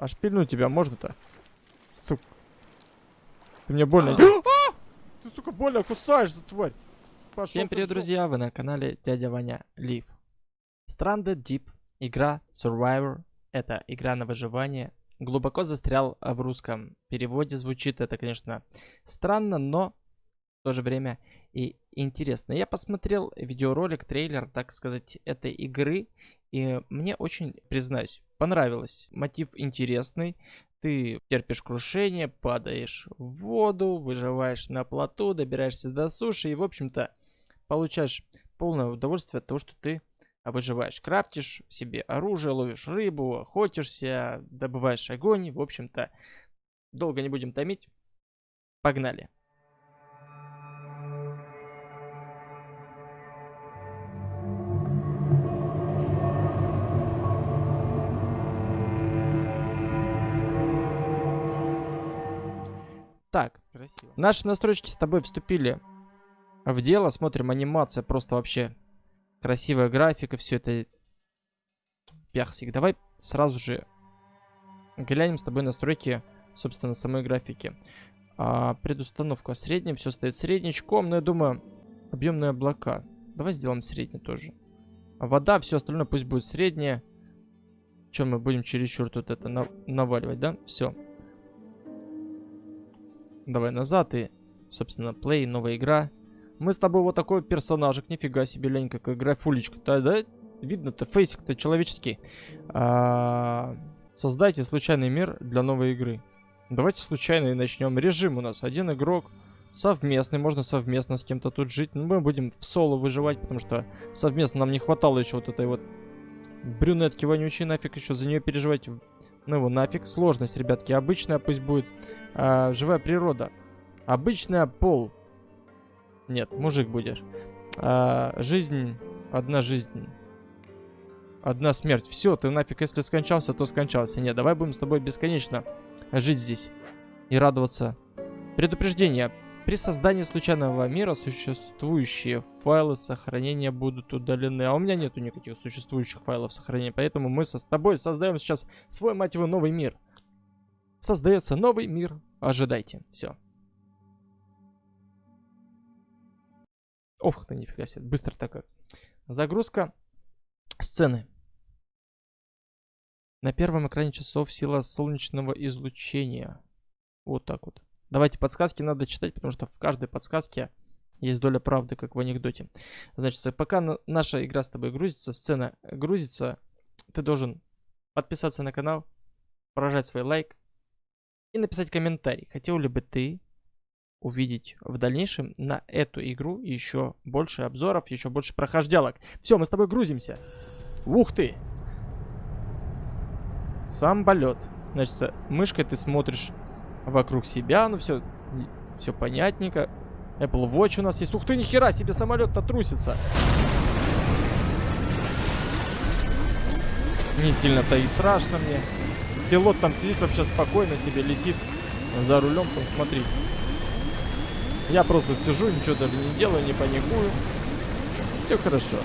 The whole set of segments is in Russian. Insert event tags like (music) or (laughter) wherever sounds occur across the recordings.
А шпильнуть тебя можно-то? Сука. Ты мне больно... (gasps) А! Ты, сука, больно кусаешь, за тварь. Пошел Всем привет, друзья! Вы на канале Дядя Ваня Лив. Stranded Deep. Игра Survivor. Это игра на выживание. Глубоко застрял в русском переводе. Звучит это, конечно, странно, но в то же время и интересно. Я посмотрел видеоролик, трейлер, так сказать, этой игры. И мне очень, признаюсь, понравилось. Мотив интересный. Ты терпишь крушение, падаешь в воду, выживаешь на плоту, добираешься до суши и, в общем-то, получаешь полное удовольствие от того, что ты выживаешь. Крафтишь себе оружие, ловишь рыбу, охотишься, добываешь огонь. В общем-то, долго не будем томить. Погнали. Так, Красиво. Наши настройки с тобой вступили в дело. Смотрим, анимация просто вообще красивая графика, все это персик. Давай сразу же глянем с тобой настройки, собственно, самой графики. А, предустановка средняя, все стоит среднячком, но я думаю, объемные облака. Давай сделаем средний тоже. А вода, все остальное пусть будет среднее. Чем мы будем чересчур тут это на наваливать, да? Все. Давай назад и, собственно, плей, новая игра. Мы с тобой вот такой персонажик, нифига себе, лень, какая графулечка-то, да? Видно-то, фейсик-то человеческий. А, создайте случайный мир для новой игры. Давайте случайно и начнем. Режим у нас один игрок, совместный, можно совместно с кем-то тут жить. Но мы будем в соло выживать, потому что совместно нам не хватало еще вот этой вот брюнетки вонючей, нафиг еще за нее переживать. Ну его нафиг. Сложность, ребятки, обычная пусть будет. А, живая природа. Обычная пол. Нет, мужик будешь. А, жизнь, одна жизнь. Одна смерть. Все, ты нафиг, если скончался, то скончался. Нет, давай будем с тобой бесконечно жить здесь. И радоваться. Предупреждение. При создании случайного мира существующие файлы сохранения будут удалены. А у меня нету никаких существующих файлов сохранения. Поэтому мы с тобой создаем сейчас свой, мать его, новый мир. Создается новый мир. Ожидайте. Все. Ох ты, нифига себе. Быстро такая. Загрузка сцены. На первом экране часов сила солнечного излучения. Вот так вот. Давайте подсказки надо читать, потому что в каждой подсказке есть доля правды, как в анекдоте. Значит, пока на- наша игра с тобой грузится, сцена грузится, ты должен подписаться на канал, прожать свой лайк и написать комментарий. Хотел ли бы ты увидеть в дальнейшем на эту игру еще больше обзоров, еще больше прохождалок. Все, мы с тобой грузимся. Ух ты! Сам полет. Значит, мышкой ты смотришь вокруг себя, ну все, все понятненько. Apple Watch у нас есть. Ух ты, нихера себе, самолет-то трусится. Не сильно-то и страшно мне. Пилот там сидит вообще спокойно себе, летит за рулем, там смотри. Я просто сижу, ничего даже не делаю, не паникую. Все хорошо.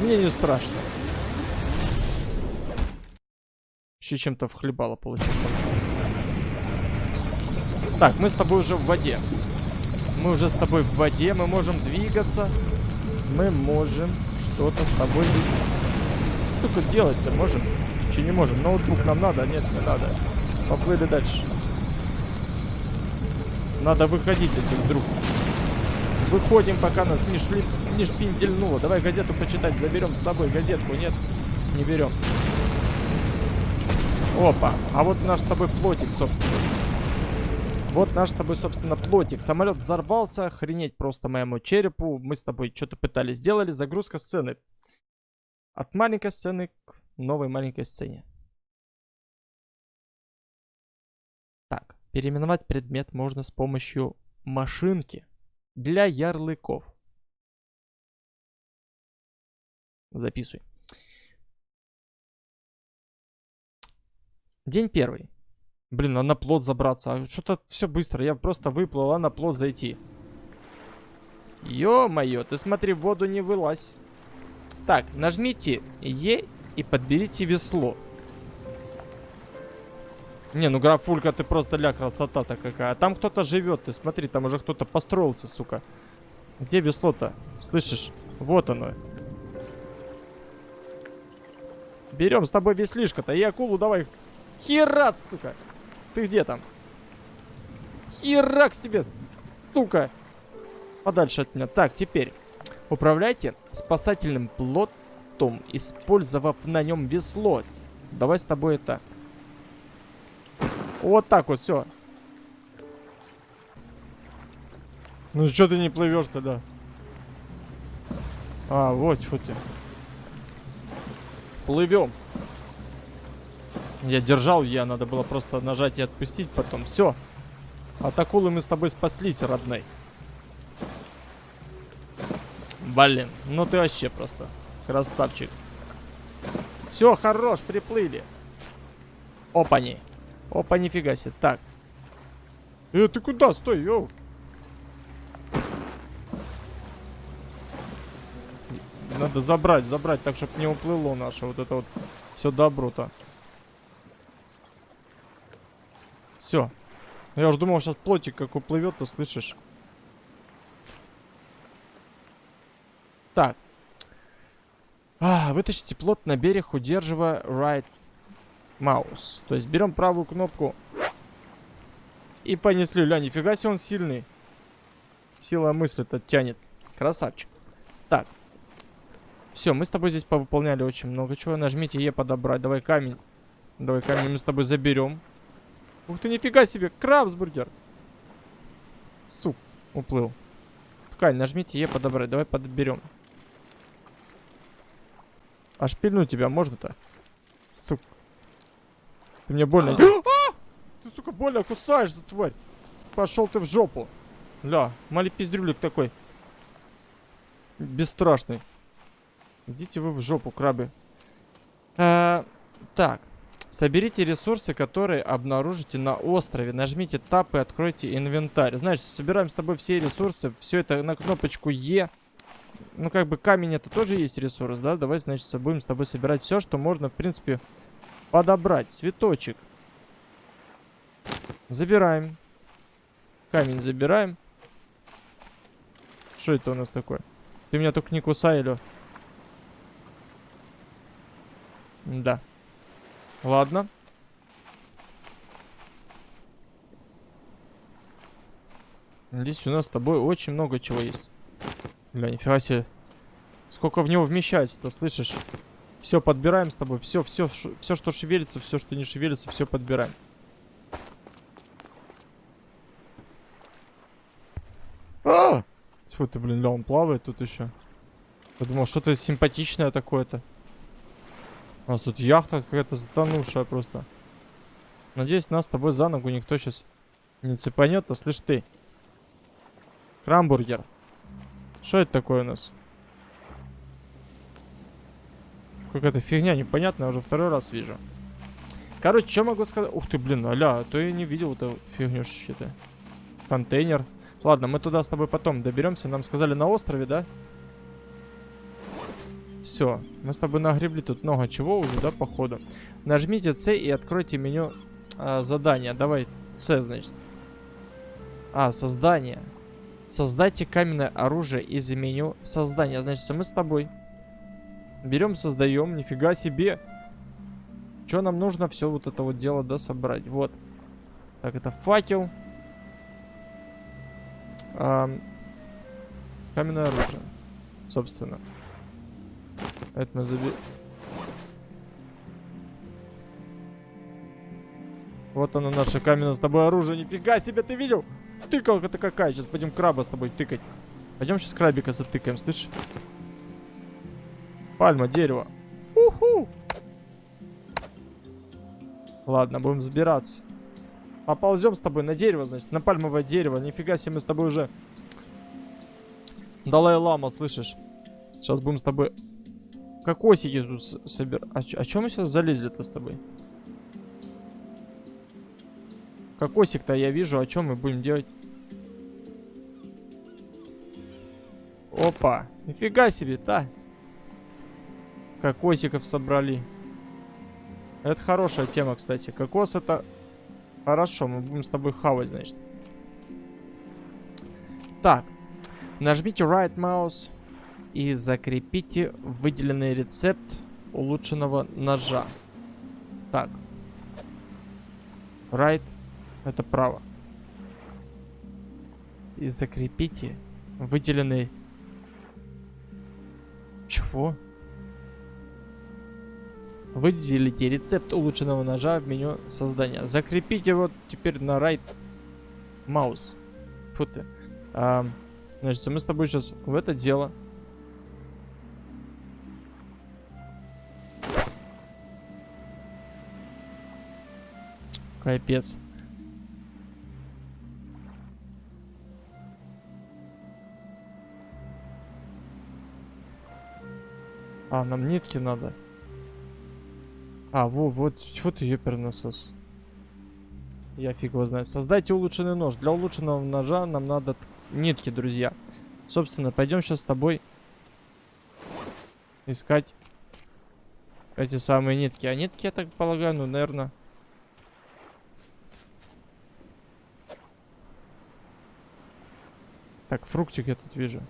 Мне не страшно. Еще чем-то вхлебало получилось. Так, мы с тобой уже в воде. Мы уже с тобой в воде, мы можем двигаться. Мы можем что-то с тобой здесь... Сука, делать-то можем? Че не можем? Ноутбук нам надо? Нет, не надо. Поплыли дальше. Надо выходить этих вдруг. Выходим, пока нас не, шли, не шпиндельнуло. Давай газету почитать. Заберем с собой газетку. Нет, не берем. Опа. А вот наш с тобой плотик, собственно. Вот наш с тобой, собственно, плотик. Самолет взорвался. Охренеть просто моему черепу. Мы с тобой что-то пытались. Сделали загрузка сцены. От маленькой сцены к новой маленькой сцене. Так, переименовать предмет можно с помощью машинки для ярлыков. Записывай. День первый. Блин, а на плот забраться. А Что-то все быстро. Я просто выплыл, а на плот зайти. Ё-моё, ты смотри, в воду не вылазь. Так, нажмите Е и подберите весло. Не, ну графулька, ты просто ля красота-то какая. А там кто-то живет, ты смотри, там уже кто-то построился, сука. Где весло-то? Слышишь? Вот оно. Берем с тобой веслишко-то. И акулу давай. Херат, сука. Ты где там? Херакс тебе, сука. Подальше от меня. Так, теперь. Управляйте спасательным плотом, использовав на нем весло. Давай с тобой это. Вот так вот, все. Ну что ты не плывешь тогда? А, вот, вот ты. Плывем. Я держал, я надо было просто нажать и отпустить потом. Все. От акулы мы с тобой спаслись, родной. Блин, ну ты вообще просто красавчик. Все, хорош, приплыли. Опани. Опа, нифига себе. Так. Э, ты куда? Стой, йоу. Надо забрать, забрать, так, чтобы не уплыло наше вот это вот все добро-то. Все. Я уж думал, сейчас плотик как уплывет, то слышишь. Так. А, вытащите плот на берег, удерживая right mouse. То есть берем правую кнопку и понесли. Ля, нифига себе он сильный. Сила мысли-то тянет. Красавчик. Так. Все, мы с тобой здесь повыполняли очень много чего. Нажмите Е подобрать. Давай камень. Давай камень мы с тобой заберем. Ух ты, нифига себе. Крабсбургер. Суп. Уплыл. Ткань, нажмите Е подобрать. Давай подберем. А шпильнуть тебя можно-то? Сука. Ты мне больно... (gasps) А! Ты, сука, больно кусаешь за тварь. Пошел ты в жопу. Ля, мали пиздрюлик такой. Бесстрашный. Идите вы в жопу, крабы. Э, так. Соберите ресурсы, которые обнаружите на острове. Нажмите Tab и откройте инвентарь. Знаешь, собираем с тобой все ресурсы. Все это на кнопочку Е. Ну, как бы камень это тоже есть ресурс, да? Давай, значит, будем с тобой собирать все, что можно, в принципе, подобрать. Цветочек. Забираем. Камень забираем. Что это у нас такое? Ты меня только не кусай, Лё. Да. Ладно. Здесь у нас с тобой очень много чего есть. Бля, нифига себе. Сколько в него вмещается-то, слышишь? Все подбираем с тобой. Все, все, все, что шевелится, все, что не шевелится, все подбираем. А! Тьфу ты, блин, ля, он плавает тут еще. Я думал, что-то симпатичное такое-то. У нас тут яхта какая-то затонувшая просто. Надеюсь, нас с тобой за ногу никто сейчас не цепанет, а слышь ты. Крамбургер. Что это такое у нас? Какая-то фигня непонятная, уже второй раз вижу. Короче, что могу сказать? Ух ты, блин, аля, а то я не видел эту фигню что-то. Контейнер. Ладно, мы туда с тобой потом доберемся. Нам сказали на острове, да? Все, мы с тобой нагребли тут много чего уже, да, походу. Нажмите C и откройте меню э, задания. Давай, C, значит. А, создание. Создайте каменное оружие из меню создания. Значит, мы с тобой берем, создаем. Нифига себе. Что нам нужно все вот это вот дело, да, собрать? Вот. Так, это факел. А, каменное оружие. Собственно. Это заби... Вот оно наше каменное с тобой оружие. Нифига себе, ты видел? Тыкалка-то какая. Сейчас пойдем краба с тобой тыкать. Пойдем сейчас крабика затыкаем, слышишь? Пальма, дерево. Уху! Ладно, будем забираться. Поползем с тобой на дерево, значит, на пальмовое дерево. Нифига себе, мы с тобой уже... Далай-лама, слышишь? Сейчас будем с тобой Кокосики тут собираем. А, а чем мы сейчас залезли-то с тобой? Кокосик-то я вижу, о чем мы будем делать? Опа, нифига себе, да? Кокосиков собрали. Это хорошая тема, кстати. Кокос это Хорошо, мы будем с тобой хавать, значит. Так. Нажмите right mouse и закрепите выделенный рецепт улучшенного ножа. Так. Right. Это право. И закрепите выделенный... Чего? Выделите рецепт улучшенного ножа в меню создания. Закрепите вот теперь на right mouse. Фу ты. А, значит, мы с тобой сейчас в это дело. Капец. А, нам нитки надо. А, во, вот, вот и ёпер насос. Я фиг его знает. Создайте улучшенный нож. Для улучшенного ножа нам надо нитки, друзья. Собственно, пойдем сейчас с тобой искать эти самые нитки. А нитки, я так полагаю, ну, наверное... Так, фруктик я тут вижу.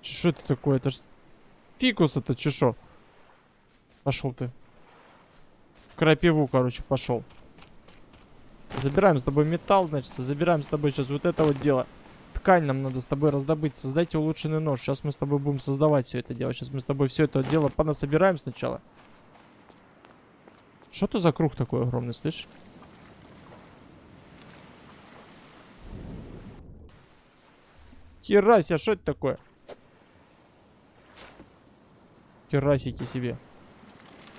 Что это такое? Это ж фикус это чешо. Пошел ты. В крапиву, короче, пошел. Забираем с тобой металл, значит, забираем с тобой сейчас вот это вот дело. Ткань нам надо с тобой раздобыть. Создайте улучшенный нож. Сейчас мы с тобой будем создавать все это дело. Сейчас мы с тобой все это дело понасобираем сначала. Что это за круг такой огромный, слышишь? Херася, что это такое? Херасики себе.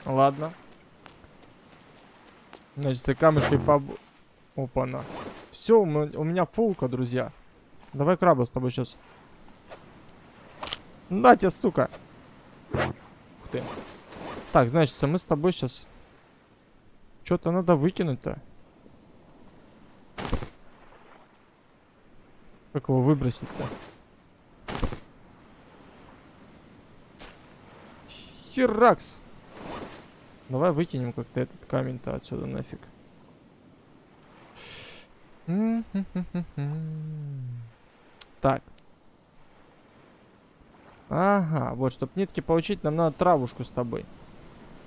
Ладно. Значит, камешки по... Опа-на. Все, у меня фулка, друзья. Давай краба с тобой сейчас. На тебе, сука. Ух ты. Так, значит, мы с тобой сейчас... Что-то надо выкинуть-то. Как его выбросить-то? Херакс! Давай выкинем как-то этот камень-то отсюда нафиг. (laughs) Так. Ага, вот, чтобы нитки получить, нам надо травушку с тобой.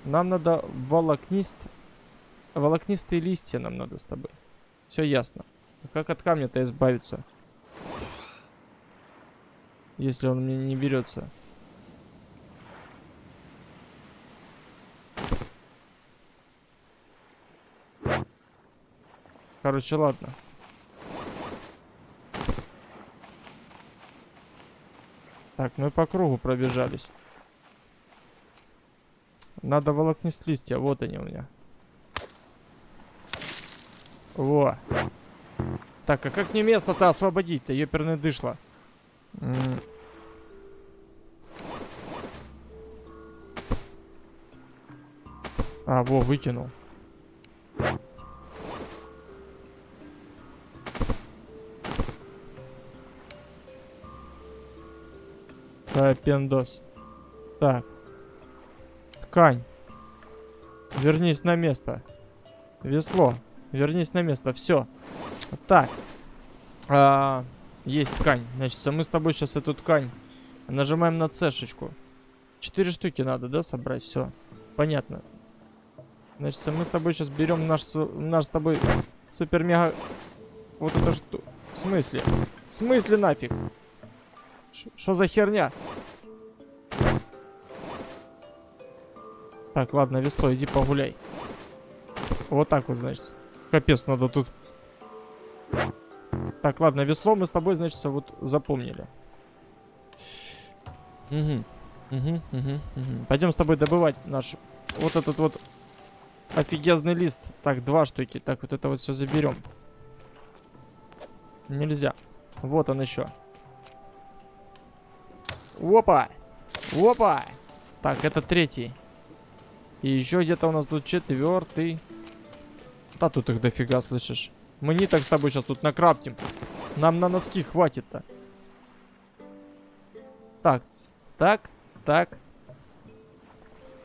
Нам надо волокнист... Волокнистые листья нам надо с тобой. Все ясно. Как от камня-то избавиться? Если он мне не берется. Короче, ладно. Так, мы по кругу пробежались. Надо волокнist листья. Вот они у меня. Во. Так, а как мне место-то освободить-то? Ёперный дышло. А, во, выкинул. Да, пендос. Так. Ткань. Вернись на место. Весло. Вернись на место. Все. Так. А, есть ткань. Значит, мы с тобой сейчас эту ткань нажимаем на цешечку. Четыре штуки надо, да, собрать? Все. Понятно. Значит, мы с тобой сейчас берем наш, наш с тобой супер-мега... Вот это что? В смысле? В смысле нафиг? Что за херня? Так, ладно, весло, иди погуляй. Вот так вот, значит. Капец, надо тут... Так, ладно, весло мы с тобой, значит, вот запомнили. Угу. Угу, угу, угу. Пойдем с тобой добывать наш... Вот этот вот офигезный лист. Так, два штуки. Так, вот это вот все заберем. Нельзя. Вот он еще. Опа! Опа! Так, это третий. И еще где-то у нас тут четвертый. Да тут их дофига, слышишь? Мы так с тобой сейчас тут накрафтим. Нам на носки хватит-то. Так, так, так.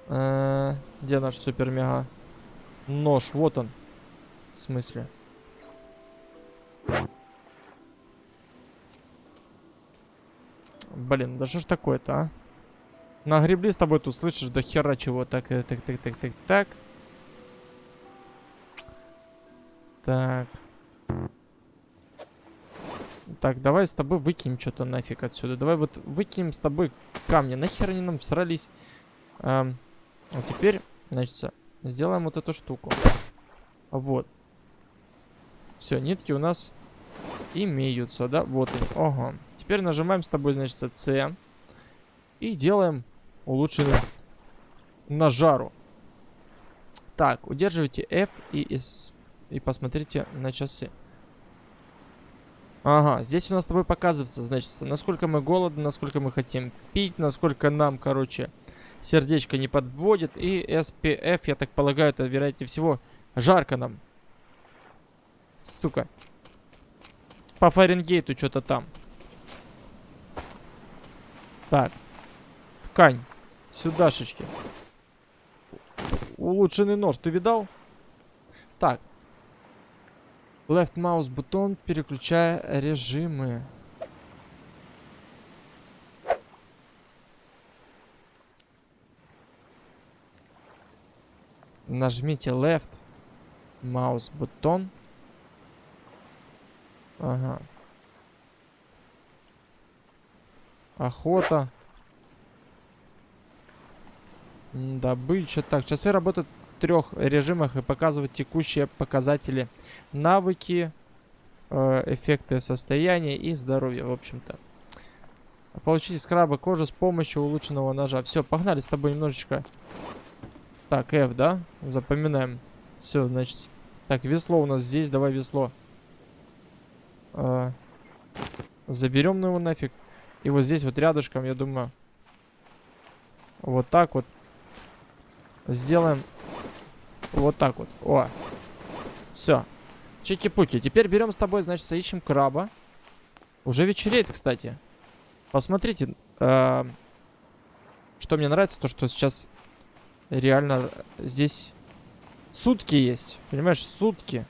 Э, Где наш супер-мега? Нож, вот он. В смысле? Блин, да что ж такое-то, а? Нагребли с тобой тут, слышишь, до хера чего. Так, э, так, так, так, так, так. Так. Так, давай с тобой выкинем что-то нафиг отсюда. Давай вот выкинем с тобой камни. Нахер они нам всрались? Эм, а теперь, значит, сделаем вот эту штуку. Вот. Все, нитки у нас имеются, да? Вот они. Ага. Теперь нажимаем с тобой, значит, C. И делаем улучшенную на жару. Так, удерживайте F и, S, и посмотрите на часы. Ага, здесь у нас с тобой показывается, значит, насколько мы голодны, насколько мы хотим пить, насколько нам, короче, сердечко не подводит. И SPF, я так полагаю, это, вероятнее всего, жарко нам. Сука. По Фаренгейту что-то там. Так. Ткань. Сюдашечки. Улучшенный нож, ты видал? Так. Left mouse бутон, переключая режимы. Нажмите left mouse бутон. Ага. Охота. Добыча. Так, часы работают в трех режимах и показывают текущие показатели. Навыки, э, эффекты состояния и здоровья, в общем-то. Получите скраба кожи с помощью улучшенного ножа. Все, погнали с тобой немножечко. Так, F, да? Запоминаем. Все, значит. Так, весло у нас здесь. Давай весло. Э, заберем его нафиг. И вот здесь вот рядышком, я думаю, вот так вот сделаем вот так вот. О, все. Чики-пуки. Теперь берем с тобой, значит, ищем краба. Уже вечереет, кстати. Посмотрите. Э что мне нравится, то что сейчас реально здесь сутки есть. Понимаешь, сутки.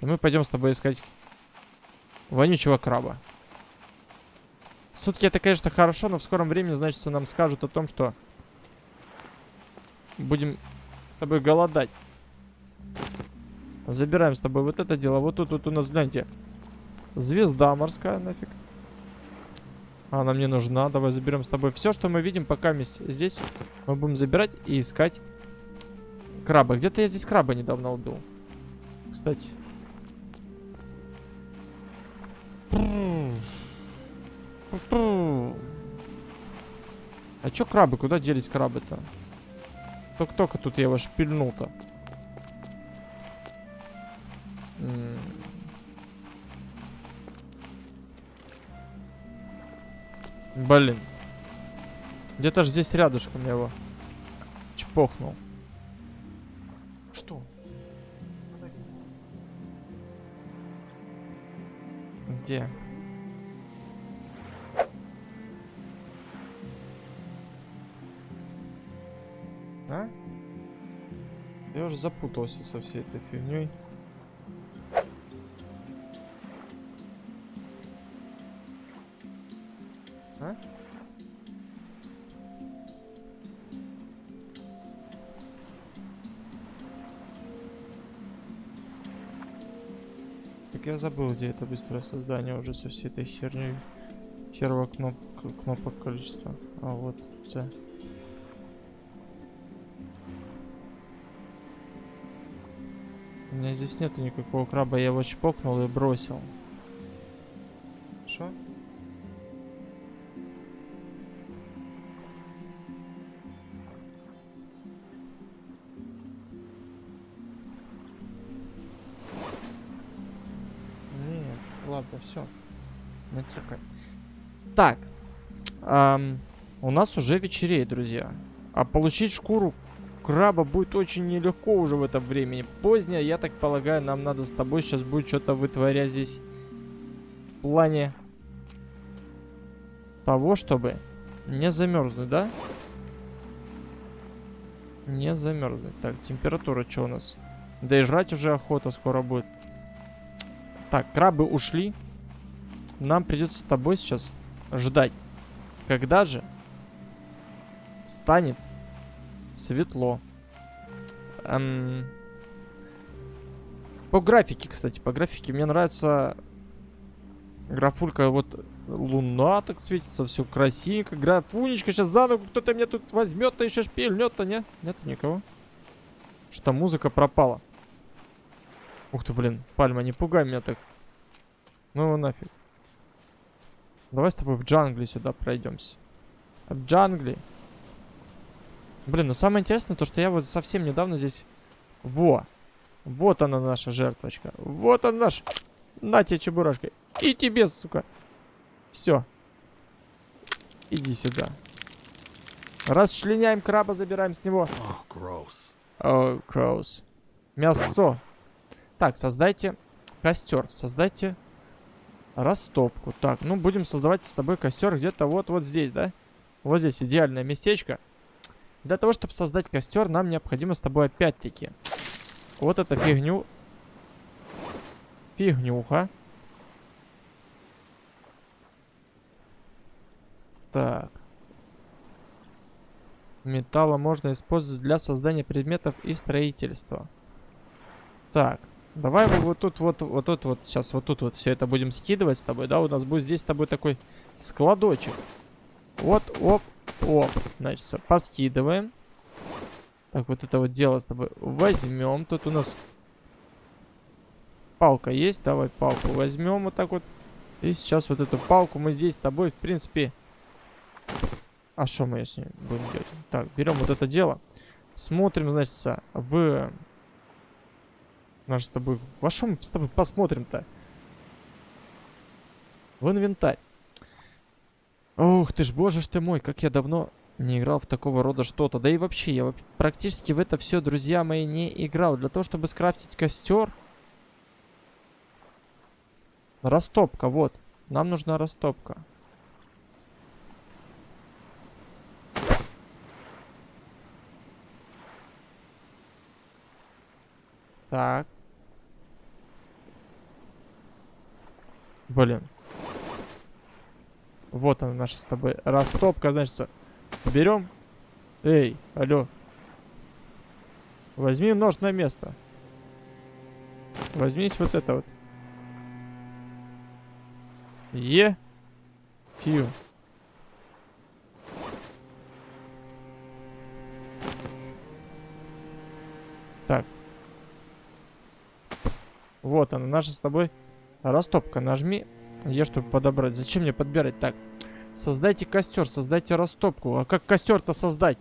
И мы пойдем с тобой искать вонючего краба. Сутки это, конечно, хорошо, но в скором времени, значит, нам скажут о том, что будем с тобой голодать. Забираем с тобой вот это дело. Вот тут вот у нас, гляньте, звезда морская нафиг. Она мне нужна. Давай заберем с тобой все, что мы видим пока. Здесь мы будем забирать и искать краба. Где-то я здесь краба недавно убил. Кстати. А чё крабы? Куда делись крабы-то? Только-только тут я его шпильнул-то. Блин. Где-то же здесь рядышком я его чпохнул. Что? Где? А? Я уже запутался со всей этой фигней. А? Так я забыл, где это быстрое создание уже со всей этой херней. Херова кнопка, кнопок количество. А вот, все. Меня здесь нету никакого краба, я его чпокнул и бросил. Что? Нет, ладно, все. Не трогай. Так. Эм, у нас уже вечереет, друзья. А получить шкуру краба будет очень нелегко уже в это время. Позднее, я так полагаю, нам надо с тобой сейчас будет что-то вытворять здесь. В плане того, чтобы не замерзнуть, да? Не замерзнуть. Так, температура что у нас? Да и жрать уже охота скоро будет. Так, крабы ушли. Нам придется с тобой сейчас ждать. Когда же станет светло? Эм... По графике, кстати, по графике мне нравится графулька вот луна так светится, все красивенько. Графунечка сейчас за ногу кто-то меня тут возьмет-то еще шпильнет-то, не? Нет никого. Что музыка пропала. Ух ты, блин, пальма, не пугай меня так. Ну его нафиг. Давай с тобой в джангли сюда пройдемся. В джангли. Блин, ну самое интересное то, что я вот совсем недавно здесь... Во! Вот она наша жертвочка. Вот она наш... На тебе чебурашкой. И тебе, сука. Все. Иди сюда. Расчленяем краба, забираем с него. О, Кроус. Мясцо. Так, создайте костер. Создайте растопку. Так, ну будем создавать с тобой костер где-то вот, вот здесь, да? Вот здесь идеальное местечко. Для того, чтобы создать костер, нам необходимо с тобой опять-таки вот эту фигню. Фигнюха. Так. Металла можно использовать для создания предметов и строительства. Так. Давай мы вот тут вот, вот тут вот, сейчас вот тут вот все это будем скидывать с тобой, да? У нас будет здесь с тобой такой складочек. Вот, оп, оп. Значит, поскидываем. Так, вот это вот дело с тобой возьмем. Тут у нас палка есть. Давай палку возьмем вот так вот. И сейчас вот эту палку мы здесь с тобой, в принципе... А что мы с ней будем делать? Так, берем вот это дело. Смотрим, значит, в... Наш с тобой... Во что мы с тобой посмотрим-то? В инвентарь. Ух ты ж, боже ж ты мой, как я давно не играл в такого рода что-то. Да и вообще, я практически в это все, друзья мои, не играл. Для того, чтобы скрафтить костер... Растопка, вот. Нам нужна растопка. Так. Блин. Вот она наша с тобой растопка, значит, берем. Эй, алло. Возьми нож на место. Возьмись вот это вот. Е. Фью. Так. Вот она, наша с тобой растопка. Нажми Е, чтобы подобрать. Зачем мне подбирать? Так. Создайте костер, создайте растопку. А как костер-то создать?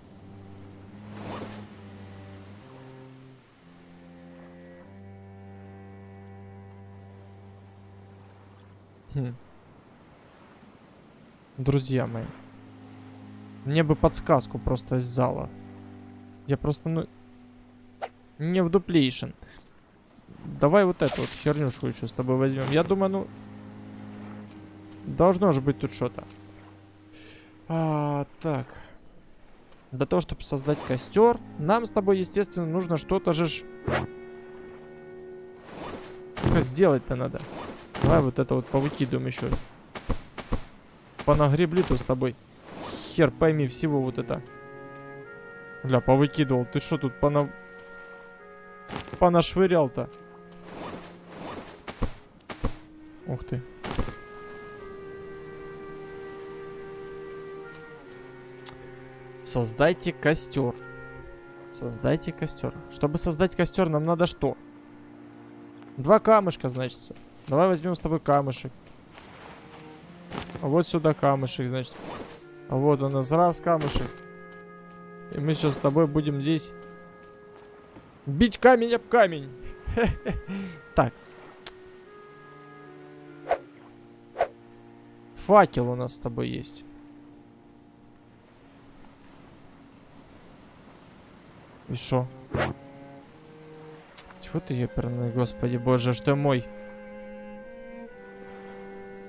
Хм. Друзья мои. Мне бы подсказку просто из зала. Я просто, ну... Не в дуплейшн. Давай вот эту вот хернюшку еще с тобой возьмем. Я думаю, ну... Должно же быть тут что-то. А, так. Для того, чтобы создать костер, нам с тобой, естественно, нужно что-то же... Сука, сделать-то надо. Давай вот это вот повыкидываем еще. Понагребли-то с тобой. Хер пойми всего вот это. Бля, повыкидывал. Ты что тут пона... понашвырял-то? Ух ты. Создайте костер. Создайте костер. Чтобы создать костер, нам надо что? Два камышка, значит. Давай возьмем с тобой камышек. Вот сюда камышек, значит. Вот у нас раз камышек. И мы сейчас с тобой будем здесь бить камень об камень. (laughs) Так. Факел у нас с тобой есть. И шо? Тьфу ты, ёперный, господи боже, что мой?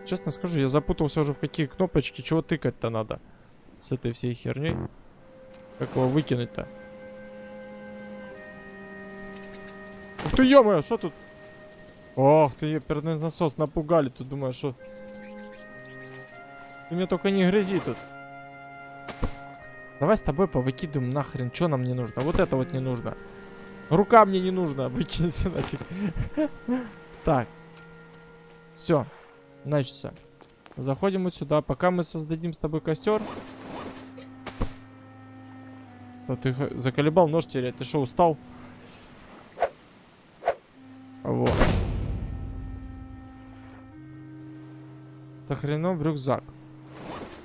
Честно скажу, я запутался уже в какие кнопочки, чего тыкать-то надо с этой всей херней. Как его выкинуть-то? Ух ты, ё что тут? Ох ты, ёперный насос, напугали, тут думаешь, что... Ты меня только не грызи тут. Давай с тобой повыкидываем нахрен, что нам не нужно. Вот это вот не нужно. Рука мне не нужна, (laughs) выкинься нафиг. Так. Все. Значит, заходим вот сюда. Пока мы создадим с тобой костер. А ты заколебал нож терять. Ты что, устал? Вот. Сохранен в рюкзак.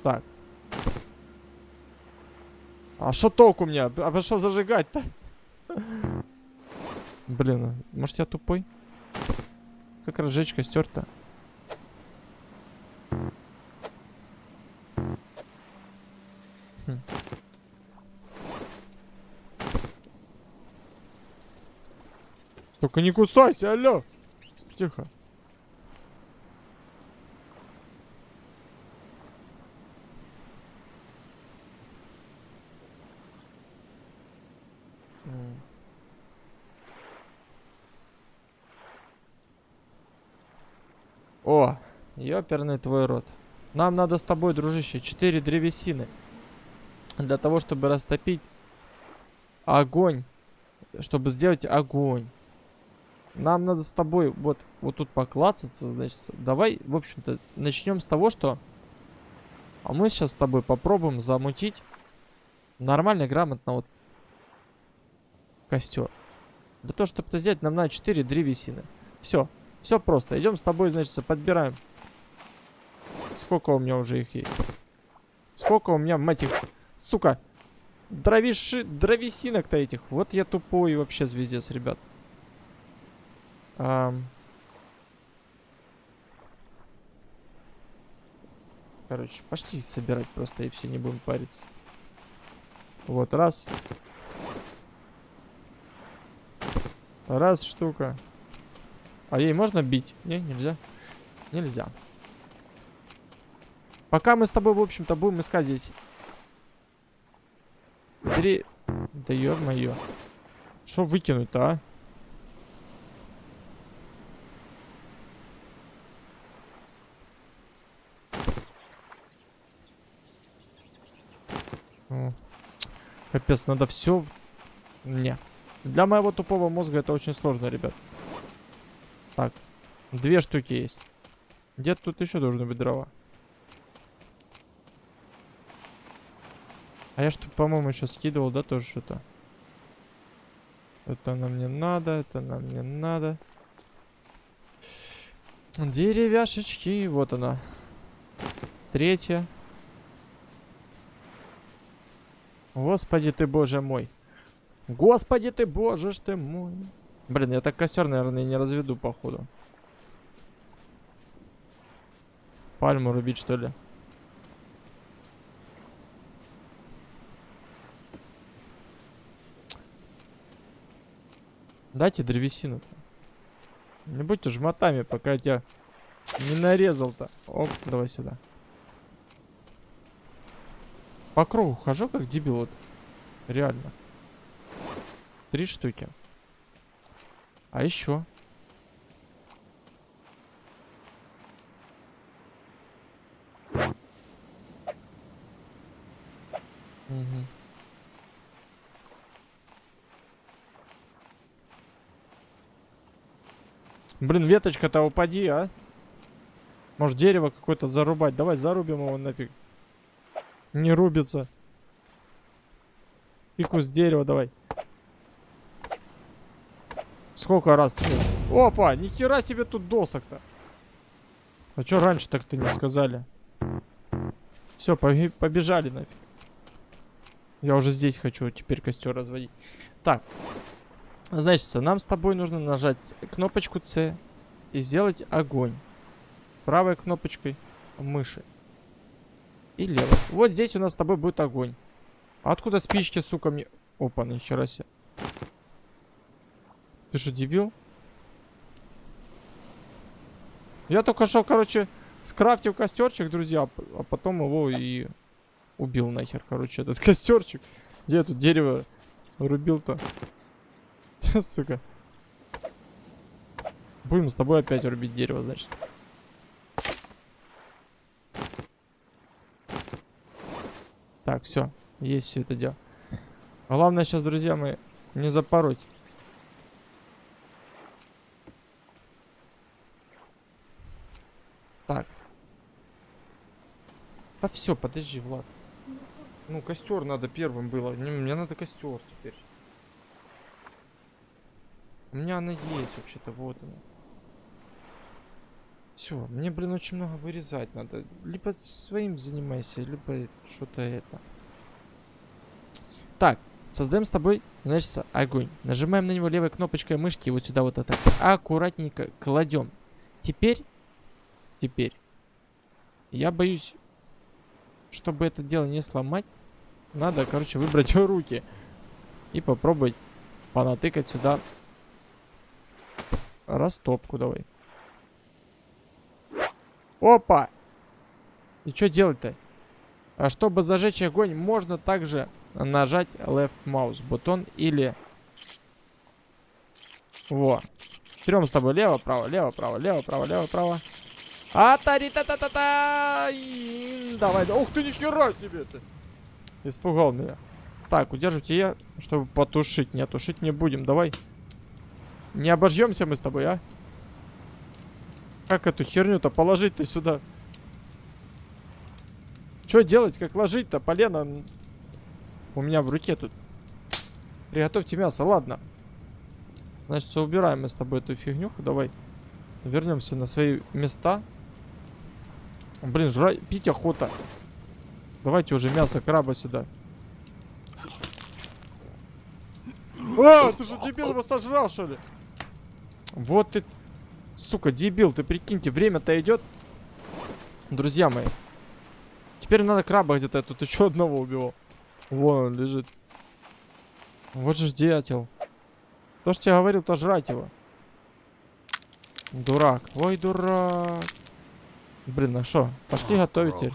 Так. А что толку мне? А что зажигать-то? Блин, а может я тупой? Как разжечь костер-то? Хм. Только не кусайся, алло! Тихо. О, ёперный твой рот. Нам надо с тобой, дружище, 4 древесины. Для того, чтобы растопить огонь. Чтобы сделать огонь. Нам надо с тобой вот, вот тут поклацаться, значит. Давай, в общем-то, начнем с того, что... А мы сейчас с тобой попробуем замутить нормально, грамотно вот костер. Для того, чтобы это сделать, нам надо 4 древесины. Все. Все просто. Идем с тобой, значит, подбираем. Сколько у меня уже их есть? Сколько у меня, мать их, сука, дровиши, дровесинок-то этих. Вот я тупой вообще звездец, ребят. Ам... Короче, пошли собирать просто и все, не будем париться. Вот, раз. Раз штука. А ей можно бить? Не, нельзя. Нельзя. Пока мы с тобой, в общем-то, будем искать здесь. Три... Да ё-моё. Что выкинуть-то, а? О. Капец, надо все... Не. Для моего тупого мозга это очень сложно, ребят. Так, две штуки есть. Где-то тут еще должны быть дрова. А я что, по-моему, еще скидывал, да, тоже что-то? Это нам не надо, это нам не надо. Деревяшечки, вот она. Третья. Господи ты, боже мой. Господи ты, боже ж ты мой. Блин, я так костер, наверное, не разведу, походу. Пальму рубить, что ли? Дайте древесину. Не будьте жмотами, пока я тебя не нарезал-то. Оп, давай сюда. По кругу хожу, как дебил. Вот. Реально. Три штуки. А еще? Угу. Блин, веточка-то упади, а? Может дерево какое-то зарубать. Давай зарубим его нафиг. Не рубится. И куст дерева давай. Сколько раз? Опа, нихера себе тут досок-то. А что раньше так-то не сказали? Все, побежали нафиг. Я уже здесь хочу теперь костер разводить. Так. Значит, нам с тобой нужно нажать кнопочку C и сделать огонь. Правой кнопочкой мыши. И левой. Вот здесь у нас с тобой будет огонь. Откуда спички, сука, мне... Опа, нихера себе. Ты что, дебил? Я только что, короче, скрафтил костерчик, друзья, а потом его и убил нахер, короче, этот (laughs) костерчик. Где я тут дерево рубил-то? Сука. Будем с тобой опять рубить дерево, значит. Так, все. Есть все это дело. Главное сейчас, друзья мои, не запороть. Так. Да все, подожди, Влад. Ну, костер надо первым было. Не, мне надо костер теперь. У меня она есть вообще-то, вот она. Все, мне, блин, очень много вырезать надо. Либо своим занимайся, либо что-то это. Так, создаем с тобой, значит, огонь. Нажимаем на него левой кнопочкой мышки, вот сюда вот это аккуратненько кладем. Теперь, теперь, я боюсь, чтобы это дело не сломать, надо, короче, выбрать (laughs) руки и попробовать понатыкать сюда растопку давай. Опа! И что делать-то? А чтобы зажечь огонь, можно также нажать left mouse бутон или... Во. Берем с тобой лево, право, лево, право, лево, право, лево, право. а та ри та та та та Давай, да. Ух ты, нихера себе ты! Испугал меня. Так, удерживайте я, чтобы потушить. Не тушить не будем, давай. Не обожьемся мы с тобой, а? Как эту херню-то положить-то сюда? Что делать? Как ложить-то? Полено у меня в руке тут. Приготовьте мясо, ладно. Значит, убираем мы с тобой эту фигнюху. Давай вернемся на свои места. Блин, жрать, пить охота. Давайте уже мясо краба сюда. А, ты же дебил его сожрал, что ли? Вот ты, сука, дебил, ты прикиньте, время-то идет. Друзья мои. Теперь надо краба где-то, я тут еще одного убил. Вон он лежит. Вот же дятел. То, что я говорил, то жрать его. Дурак. Ой, дурак. Блин, а что? Пошли готовите.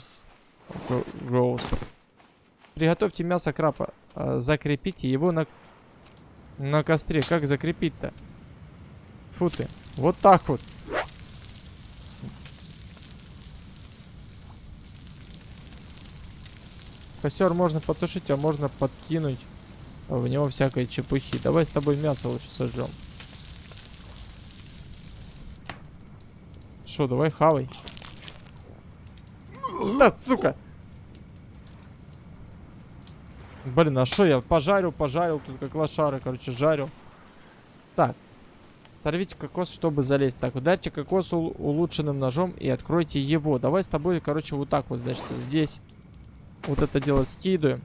Роуз. Приготовьте мясо крапа. А, закрепите его на, на костре. Как закрепить-то? Фу ты. Вот так вот. Костер можно потушить, а можно подкинуть в него всякой чепухи. Давай с тобой мясо лучше сожжем. Что, давай хавай. Да, сука. Блин, а что я пожарил, пожарил, тут как лошары, короче, жарил. Так, Сорвите кокос, чтобы залезть. Так, ударьте кокос улучшенным ножом и откройте его. Давай с тобой, короче, вот так вот, значит, здесь вот это дело скидываем.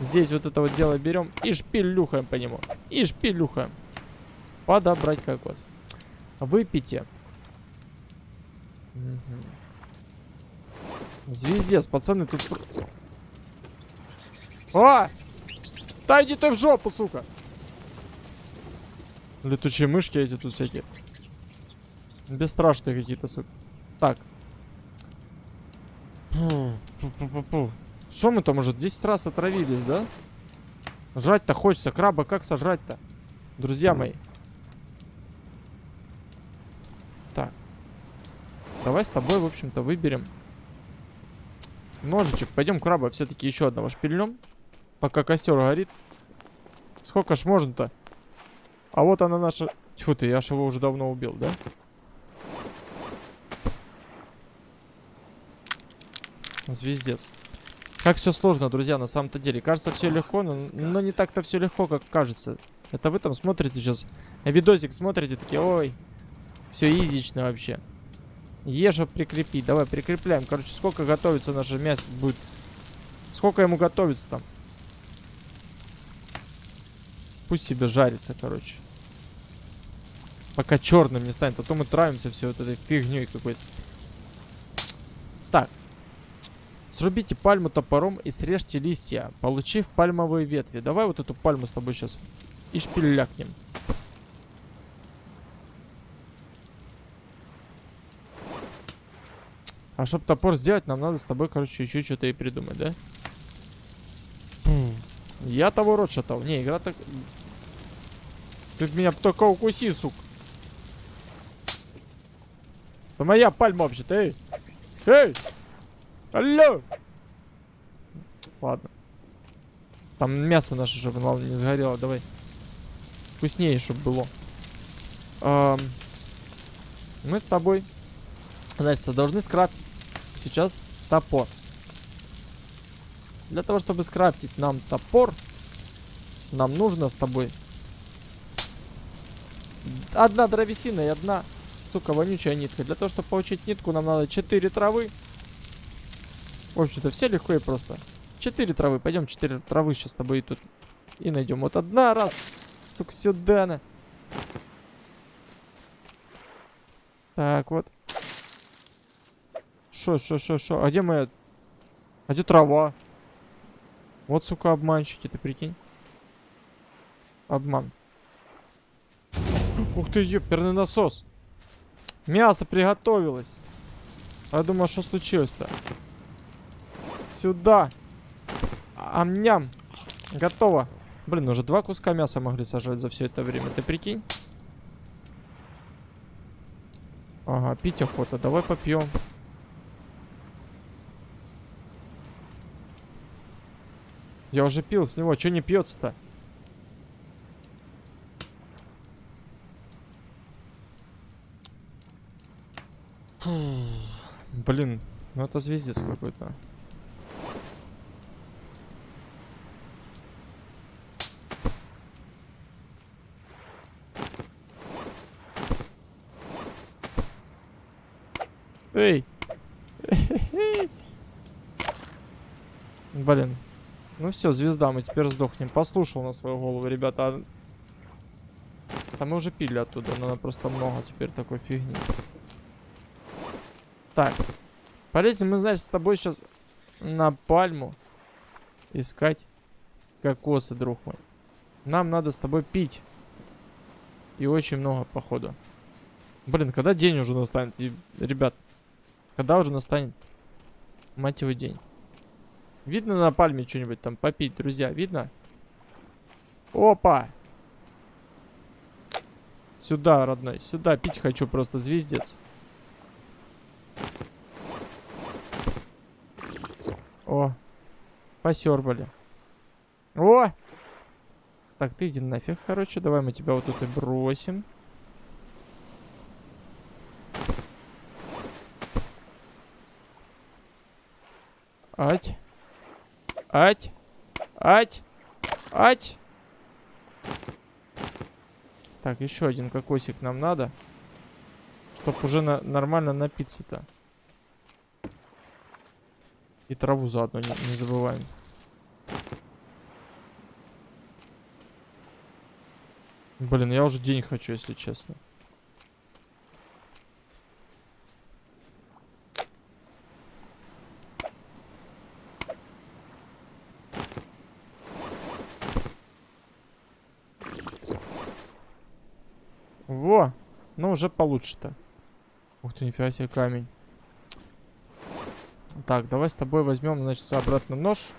Здесь вот это вот дело берем и шпилюхаем по нему. И шпилюхаем. Подобрать кокос. Выпейте. Угу. Звездец, пацаны, тут... Да иди ты в жопу, сука! Летучие мышки эти тут всякие. Бесстрашные какие-то, сука. Так. Что мы там уже 10 раз отравились, да? Жрать-то хочется. Краба как сожрать-то? Друзья мои. Так. Давай с тобой, в общем-то, выберем ножичек. Пойдем краба все-таки еще одного шпильнем. Пока костер горит. Сколько ж можно-то? А вот она наша... Тьфу ты, я ж его уже давно убил, да? Звездец. Как все сложно, друзья, на самом-то деле. Кажется, все легко, но, но не так-то все легко, как кажется. Это вы там смотрите сейчас, видосик смотрите, такие, ой, все изично вообще. Ежа прикрепить. Давай, прикрепляем. Короче, сколько готовится наше мясо будет? Сколько ему готовится там? Пусть себе жарится, короче. Пока черным не станет. А то мы травимся все вот этой фигней какой-то. Так. Срубите пальму топором и срежьте листья, получив пальмовые ветви. Давай вот эту пальму с тобой сейчас и шпилякнем. А чтобы топор сделать, нам надо с тобой, короче, еще что-то и придумать, да? Я того рот шатал. Не, игра так... Ты меня только укуси, сук. Это моя пальма вообще-то, эй! Эй! Алло! Ладно. Там мясо наше, чтобы главное не сгорело. Давай. Вкуснее, чтобы было. Ам, мы с тобой, значит, должны скрафтить сейчас топор. Для того, чтобы скрафтить нам топор, нам нужно с тобой одна древесина и одна, сука, вонючая нитка. Для того, чтобы получить нитку, нам надо 4 травы. В общем-то, все легко и просто. 4 травы. Пойдем 4 травы сейчас с тобой тут и найдем. Вот одна раз. Сука, сюда на. Так, вот. Шо, шо, шо, шо. А где моя... А где трава? Вот, сука, обманщики, ты прикинь. Обман. Ух ты, ёперный насос. Мясо приготовилось. А я думаю, что случилось-то? Сюда. Амням. Готово. Блин, уже два куска мяса могли сажать за все это время. Ты прикинь? Ага, пить охота. Давай попьем. Я уже пил с него. Че не пьется-то? Блин, ну это звездец какой-то. Эй! (laughs) Блин. Ну все, звезда, мы теперь сдохнем. Послушал на свою голову, ребята. А мы уже пили оттуда, но просто много теперь такой фигни. Так. Полезем мы, значит, с тобой сейчас на пальму искать кокосы, друг мой. Нам надо с тобой пить. И очень много, походу. Блин, когда день уже настанет? И, ребят, когда уже настанет? Мать его день. Видно на пальме что-нибудь там попить, друзья? Видно? Опа! Сюда, родной, сюда. Пить хочу просто, звездец. О, посербали. О! Так, ты иди нафиг, короче. Давай мы тебя вот тут и бросим. Ать. Ать. Ать. Ать. Так, еще один кокосик нам надо. Чтоб уже на нормально напиться-то. И траву заодно не, не забываем. Блин, я уже день хочу, если честно. Во! Ну, уже получше-то. Ух ты, нифига себе камень. Так, давай с тобой возьмем, значит, обратно нож.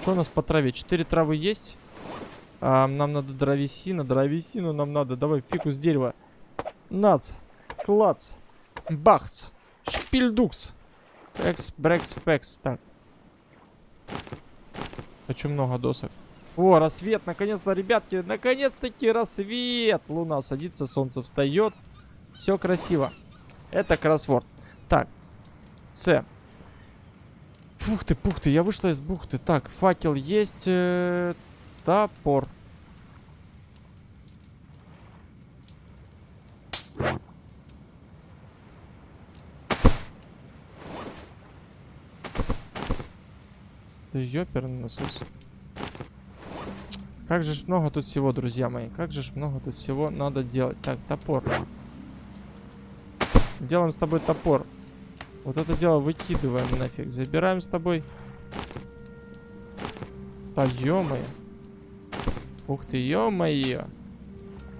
Что у нас по траве? Четыре травы есть. А, нам надо дровесина. Дровесину нам надо. Давай фикус дерева. Нац. Клац. Бахс. Шпильдукс. Экс, брекс, фекс. Так. Хочу много досок. О, рассвет, наконец-то, ребятки, наконец-таки рассвет. Луна садится, солнце встает. Все красиво. Это кроссворд. Так, С. Фух ты, пух ты, я вышла из бухты. Так, факел есть. Э, топор. Да ёперный насос. Как же ж много тут всего, друзья мои. Как же ж много тут всего надо делать. Так, топор. Делаем с тобой топор. Вот это дело выкидываем нафиг. Забираем с тобой. Да ё Ух ты, ё-моё.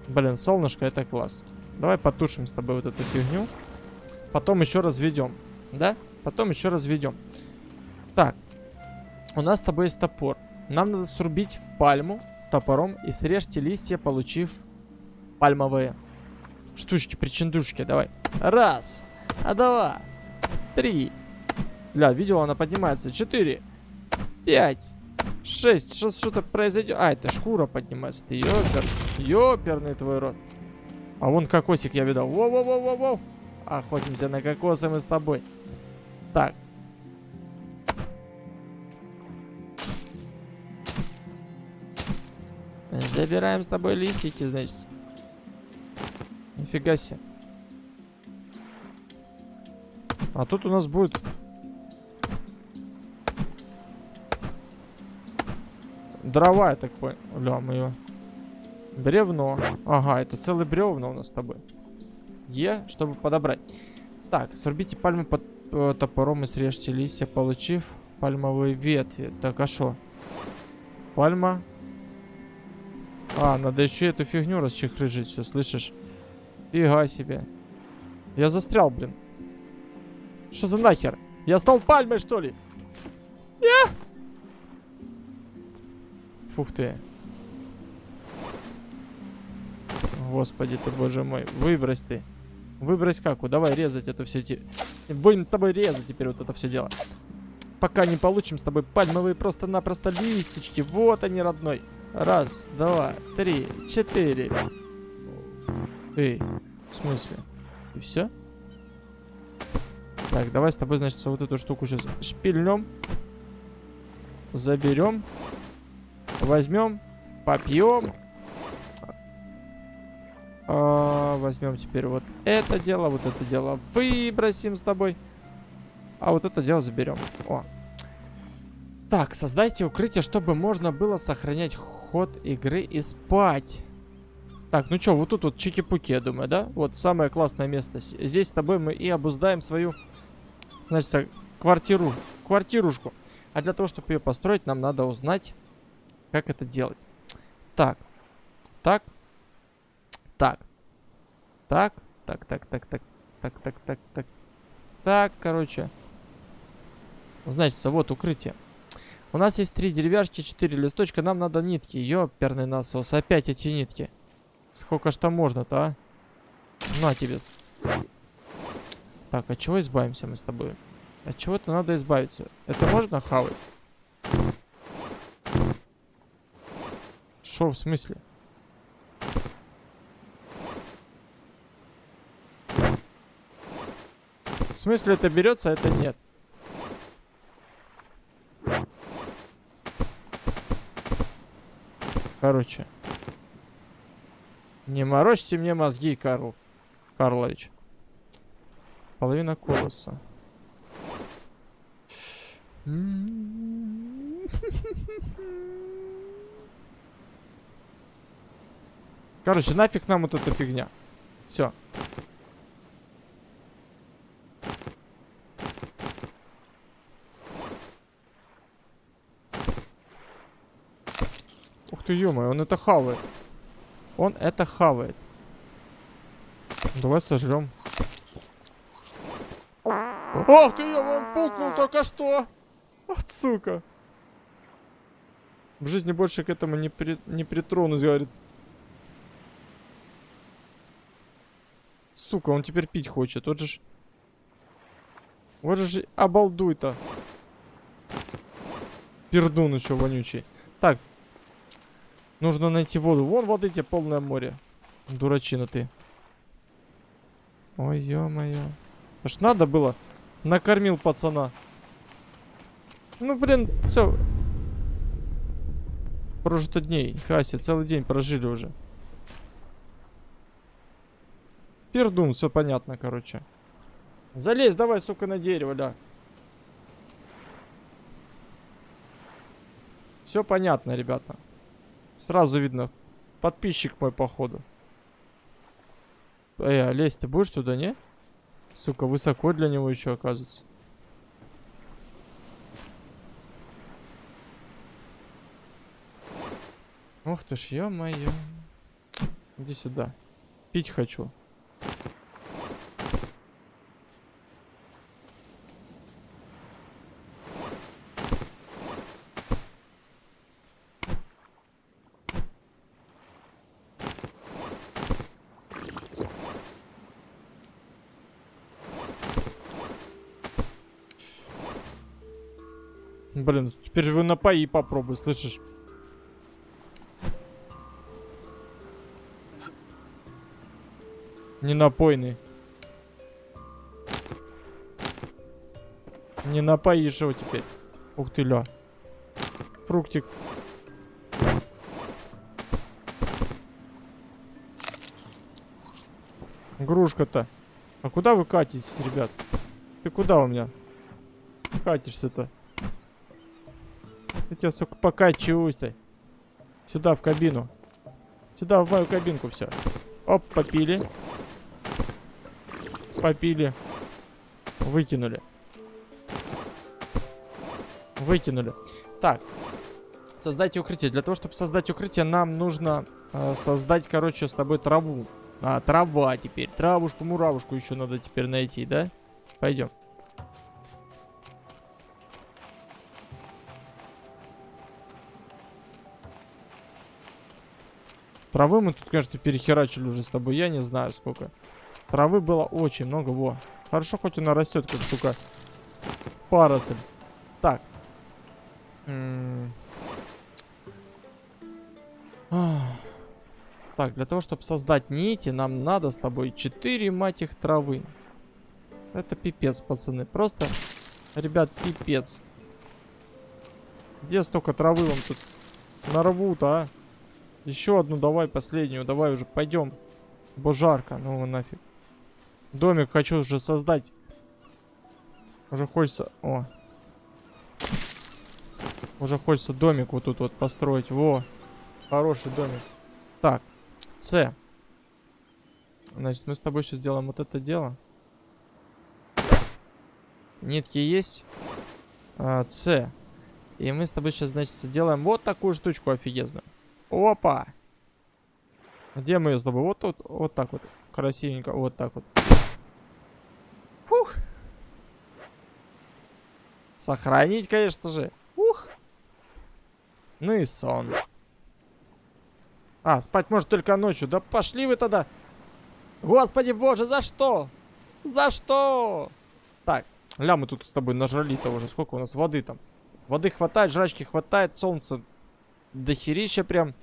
Блин, солнышко, это класс. Давай потушим с тобой вот эту фигню. Потом еще разведем. Да? Потом еще разведем. Так. У нас с тобой есть топор. Нам надо срубить пальму топором и срежьте листья, получив пальмовые штучки, причиндушки. Давай. Раз. А два. Три. Бля, видел, она поднимается. Четыре. Пять. Шесть. Что- Что-то произойдет. А, это шкура поднимается. Ты ёпер. Ёперный твой рот. А вон кокосик я видал. Воу-воу-воу-воу-воу. Охотимся на кокосы мы с тобой. Так. Забираем с тобой листики, значит. Нифига себе. А тут у нас будет... Дрова, я так понял. Ля, мы её- Бревно. Ага, это целый бревно у нас с тобой. Е, чтобы подобрать. Так, срубите пальму под э, топором и срежьте листья, получив пальмовые ветви. Так, а шо? Пальма. А, надо еще эту фигню расчехрыжить, все, слышишь? Фига себе. Я застрял, блин. Что за нахер? Я стал пальмой, что ли? Я! Фух ты. Господи ты, боже мой. Выбрось ты. Выбрось каку. Давай резать это все. Те... Будем с тобой резать теперь вот это все дело. Пока не получим с тобой пальмовые просто-напросто листички. Вот они, родной. Раз, два, три, четыре. Эй, в смысле? И все? Так, давай с тобой, значит, вот эту штуку сейчас шпильнем. Заберем. Возьмем. Попьем. А, возьмем теперь вот это дело, вот это дело выбросим с тобой. А вот это дело заберем. О. Так, создайте укрытие, чтобы можно было сохранять ход игры и спать. Так, ну что, вот тут вот чики-пуки, я думаю, да? Вот самое классное место. Здесь с тобой мы и обуздаем свою, значит, квартиру, квартирушку. А для того, чтобы ее построить, нам надо узнать, как это делать. Так. Так. Так. Так. Так, так, так, так. Так, так, так, так. Так, короче. Значится, вот укрытие. У нас есть три деревяшки, четыре листочка. Нам надо нитки. Ее перный насос. Опять эти нитки. Сколько что там можно-то, а? На тебе. -с. Так, от чего избавимся мы с тобой? От чего-то надо избавиться. Это можно хавать? Шо, в смысле? В смысле это берется, а это нет? Короче. Не морочьте мне мозги, Карл. Карлович. Половина колоса. Короче, нафиг нам вот эта фигня. Все. Ух ты, ё он это хавает. Он это хавает. Давай сожрем. Ох ты, ё, он пукнул только что. Вот сука. В жизни больше к этому не, при, не притронусь, говорит. Сука, он теперь пить хочет. Вот же ж... Вот же обалдуй-то. Пердун еще вонючий. Так. Нужно найти воду. Вон воды тебе полное море. Дурачина ты. Ой, ё-моё. Аж надо было. Накормил пацана. Ну, блин, все. Прожито дней. Хася, целый день прожили уже. Пердун, все понятно, короче. Залезь давай, сука, на дерево, ля. Все понятно, ребята. Сразу видно. Подписчик мой, походу. Эй, а лезть ты будешь туда, не? Сука, высоко для него еще оказывается. Ух ты ж, ё-моё. Иди сюда. Пить хочу. Блин, теперь вы напои попробуй, слышишь? Не напойный. Не напоишь его теперь. Ух ты, ля. Фруктик. Грушка-то. А куда вы катитесь, ребят? Ты куда у меня? Катишься-то? Я тебя, сука, покачусь-то. Сюда, в кабину. Сюда, в мою кабинку все. Оп, попили. Попили. Выкинули. Выкинули. Так. Создайте укрытие. Для того, чтобы создать укрытие, нам нужно э, создать, короче, с тобой траву. А, трава теперь. Травушку, муравушку еще надо теперь найти, да? Пойдем. Травы мы тут, конечно, перехерачили уже с тобой. Я не знаю, сколько. Травы было очень много. Во. Хорошо, хоть она растет, как, сука, паросль. Так. Так, для того, чтобы создать нити, нам надо с тобой 4, мать их, травы. Это пипец, пацаны. Просто, ребят, пипец. Где столько травы вам тут нарвут, а? Еще одну давай, последнюю. Давай уже, пойдем. Бо жарко, ну нафиг. Домик хочу уже создать. Уже хочется... О. Уже хочется домик вот тут вот построить. Во. Хороший домик. Так. С. Значит, мы с тобой сейчас сделаем вот это дело. Нитки есть. А, С. И мы с тобой сейчас, значит, сделаем вот такую штучку офигезную. Опа! Где мы ее с тобой? Вот тут, вот так вот. Красивенько, вот так вот. Фух. Сохранить, конечно же. Ух. Ну и сон. А, спать может только ночью. Да пошли вы тогда. Господи боже, за что? За что? Так, ля, мы тут с тобой нажрали-то уже. Сколько у нас воды там? Воды хватает, жрачки хватает, солнце дохерища прям.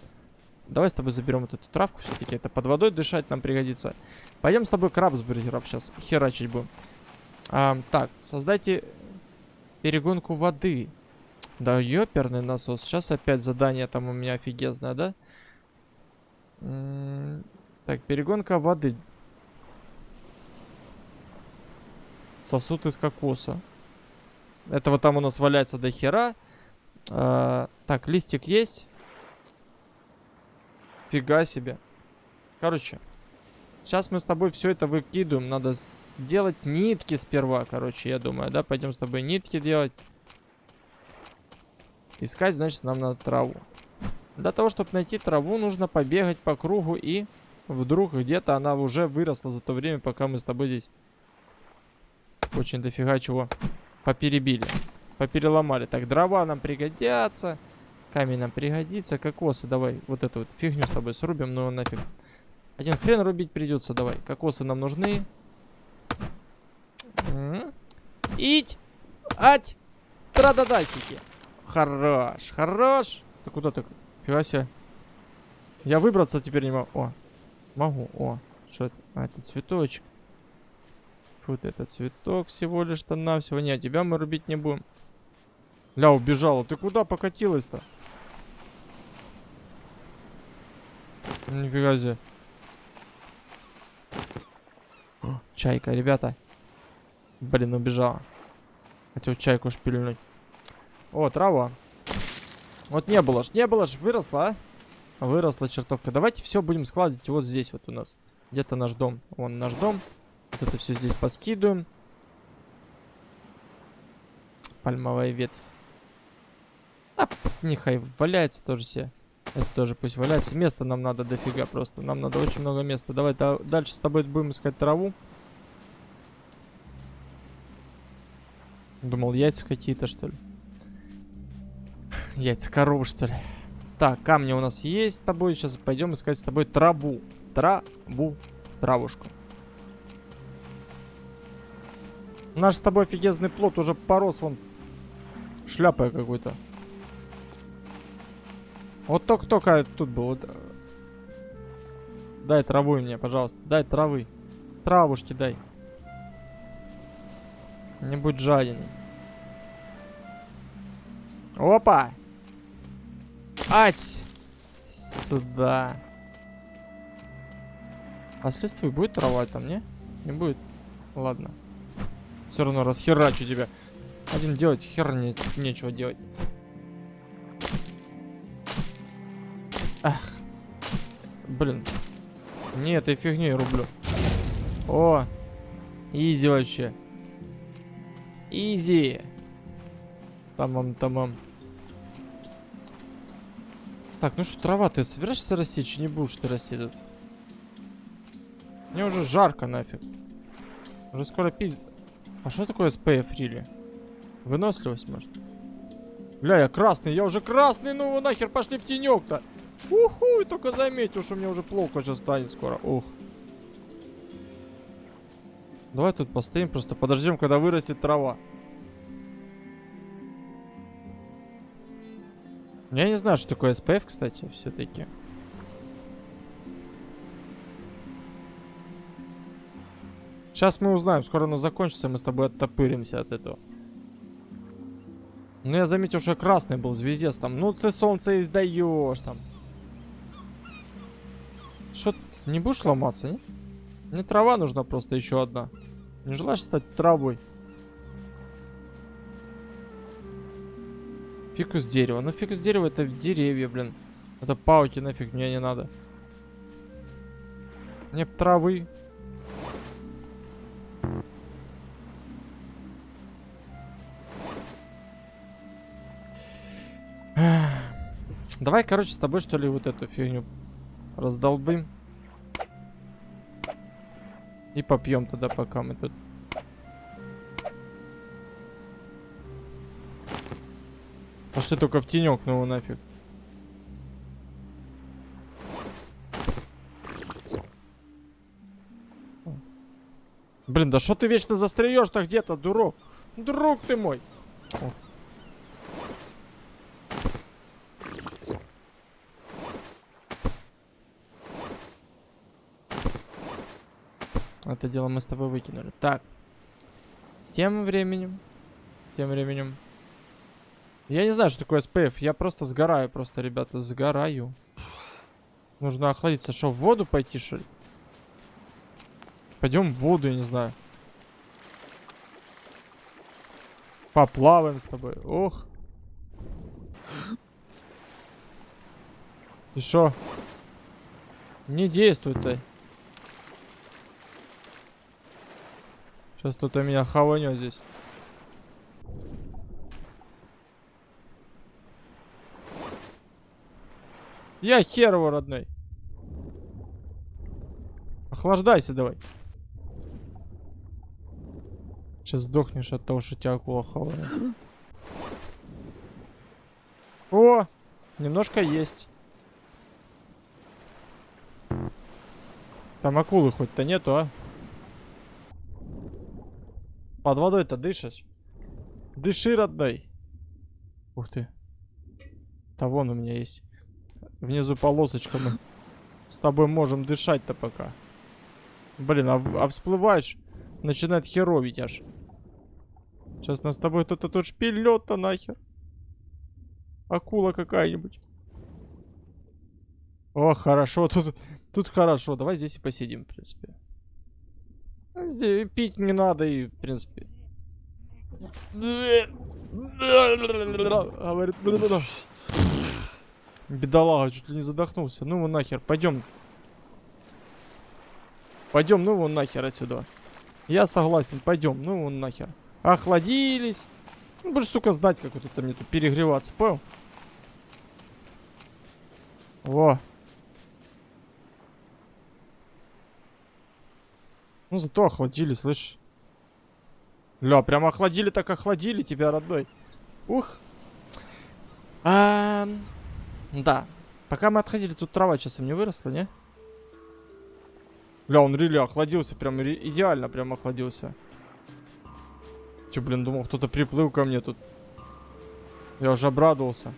Давай с тобой заберем вот эту травку все-таки. Это под водой дышать нам пригодится. Пойдем с тобой крабсбургеров сейчас херачить будем. А, так, создайте перегонку воды. Да, ёперный насос. Сейчас опять задание там у меня офигезное, да? М так, перегонка воды. Сосуд из кокоса. Этого там у нас валяется до хера. А, так, листик есть. Фига себе. Короче, сейчас мы с тобой все это выкидываем. Надо сделать нитки сперва, короче, я думаю, да? Пойдем с тобой нитки делать. Искать, значит, нам надо траву. Для того, чтобы найти траву, нужно побегать по кругу и вдруг где-то она уже выросла за то время, пока мы с тобой здесь очень дофига чего поперебили. Попереломали. Так, дрова нам пригодятся. Камень нам пригодится. Кокосы давай. Вот эту вот фигню с тобой срубим. Ну нафиг. Один хрен рубить придется. Давай. Кокосы нам нужны. Ить! Ать! Трададасики. Хорош. Хорош. Ты куда ты? Фига себе. Я выбраться теперь не могу. О. Могу. О. Что это? А, это цветочек. Вот это цветок всего лишь-то навсего. Не, тебя мы рубить не будем. Ля, убежала. Ты куда покатилась-то? Нифига себе. О, чайка, ребята. Блин, убежала. Хотел чайку шпильнуть. О, трава. Вот не было ж, не было ж, выросла, а? Выросла чертовка. Давайте все будем складывать вот здесь вот у нас. Где-то наш дом. Вон наш дом. Вот это все здесь поскидываем. Пальмовая ветвь. А, нехай валяется тоже все. Это тоже пусть валяется. Места нам надо дофига просто. Нам надо очень много места. Давай да, дальше с тобой будем искать траву. Думал, яйца какие-то, что ли. Яйца коровы, что ли. Так, камни у нас есть с тобой. Сейчас пойдем искать с тобой траву. Траву. Травушку. Наш с тобой офигезный плод уже порос вон Шляпой какой-то. Вот только-только тут был. Э, Дай траву мне, пожалуйста. Дай травы. Травушки дай. Не будь жаден. Опа! Ать! Сюда. А с листвы будет трава там, не? Не будет? Ладно. Все равно расхерачу тебя. Один делать хер не, нечего делать. Ах. Блин. Не этой фигней рублю. О! Изи вообще. Изи. Тамам, тамам. Так, ну что, трава, ты собираешься расти, че не будешь ты расти тут? Мне уже жарко нафиг. Уже скоро пить. А что такое SPF рили? Выносливость, может? Бля, я красный, я уже красный, ну вы нахер пошли в тенек-то. Уху, только заметил, что мне уже плохо сейчас станет скоро. Ух. Давай тут постоим, просто подождем, когда вырастет трава. Я не знаю, что такое SPF, кстати, все-таки. Сейчас мы узнаем, скоро оно закончится, мы с тобой оттопыримся от этого. Ну, я заметил, что я красный был, звездец там. Ну, ты солнце издаешь там. Не будешь ломаться, не? Мне трава нужна просто еще одна. Не желаешь стать травой? Фикус дерева. Ну, фикус дерева это деревья, блин. Это пауки, нафиг мне не надо. Мне травы. Давай, короче, с тобой, что ли, вот эту фигню раздолбим. И попьем тогда, пока мы тут. Пошли только в тенек, ну нафиг. Блин, да что ты вечно застреешь-то где-то, дурак? Друг ты мой. Ох. Это дело мы с тобой выкинули. Так. Тем временем. Тем временем. Я не знаю, что такое SPF. Я просто сгораю, просто, ребята, сгораю. Нужно охладиться. Что, в воду пойти, что ли? Пойдем в воду, я не знаю. Поплаваем с тобой. Ох. И что? Не действует-то. Сейчас кто-то меня хаванет здесь. Я хер его, родной. Охлаждайся давай. Сейчас сдохнешь от того, что тебя акула хавает. О! Немножко есть. Там акулы хоть-то нету, а? Под водой-то дышишь? Дыши, родной. Ух ты. Да вон у меня есть. Внизу полосочка. Мы с тобой можем дышать-то пока. Блин, а, а всплываешь, начинает херовить аж. Сейчас нас с тобой кто-то тут шпилет-то нахер. Акула какая-нибудь. О, хорошо, тут, тут хорошо. Давай здесь и посидим, в принципе. Пить не надо и, в принципе. Говорит, Бедолага, чуть ли не задохнулся. Ну его нахер, пойдем. Пойдем, ну его нахер отсюда. Я согласен, пойдем, ну его нахер. Охладились. Ну, будешь, сука, знать, как вот это мне тут перегреваться, понял? Во. Ну, зато охладили, слышь. Ля, прям охладили, так охладили тебя, родной. Ух. Ам, да. Пока мы отходили, тут трава часом не выросла, не? Ля, он рели охладился, прям идеально прям охладился. Че, блин, думал, кто-то приплыл ко мне тут. Я уже обрадовался.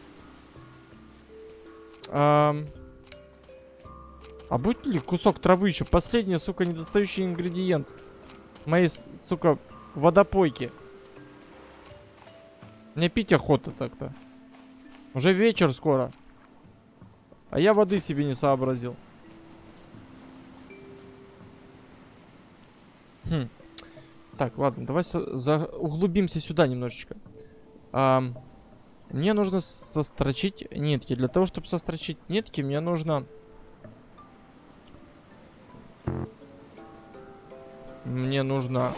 Ам. А будет ли кусок травы еще? Последний, сука, недостающий ингредиент. Моей, сука, водопойки. Мне пить охота так-то. Уже вечер скоро. А я воды себе не сообразил. Хм. Так, ладно, давай за- углубимся сюда немножечко. Ам, мне нужно сострочить нитки. Для того, чтобы сострочить нитки, мне нужно... Мне нужно...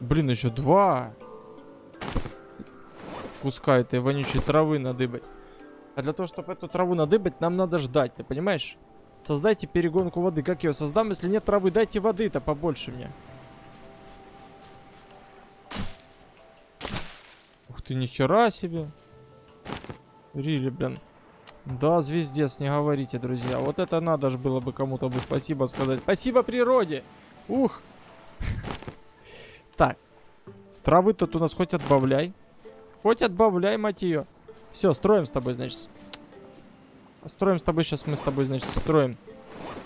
Блин, еще два куска этой вонючей травы надыбать. А для того, чтобы эту траву надыбать, нам надо ждать, ты понимаешь? Создайте перегонку воды. Как я ее создам, если нет травы? Дайте воды-то побольше мне. Ух ты, нихера себе. Рили, блин. Да, звездец, не говорите, друзья. Вот это надо же было бы кому-то бы спасибо сказать. Спасибо природе. Ух. (laughs) Так. Травы тут у нас хоть отбавляй. Хоть отбавляй, мать ее. Все, строим с тобой, значит. Строим с тобой, сейчас мы с тобой, значит, строим.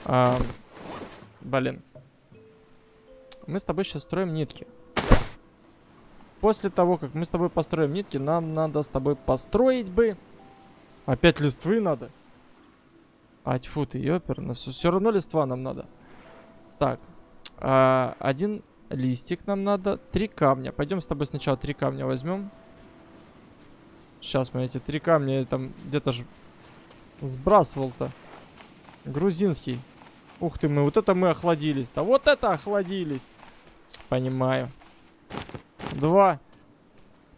А, блин. Мы с тобой сейчас строим нитки. После того, как мы с тобой построим нитки, нам надо с тобой построить бы... Опять листвы надо? А, тьфу ты, ёпер, нас все равно листва нам надо. Так, а, один листик нам надо, три камня. Пойдем с тобой сначала три камня возьмем. Сейчас мы эти три камня там где-то же сбрасывал-то. Грузинский. Ух ты, мы вот это мы охладились-то. Вот это охладились. Понимаю. Два.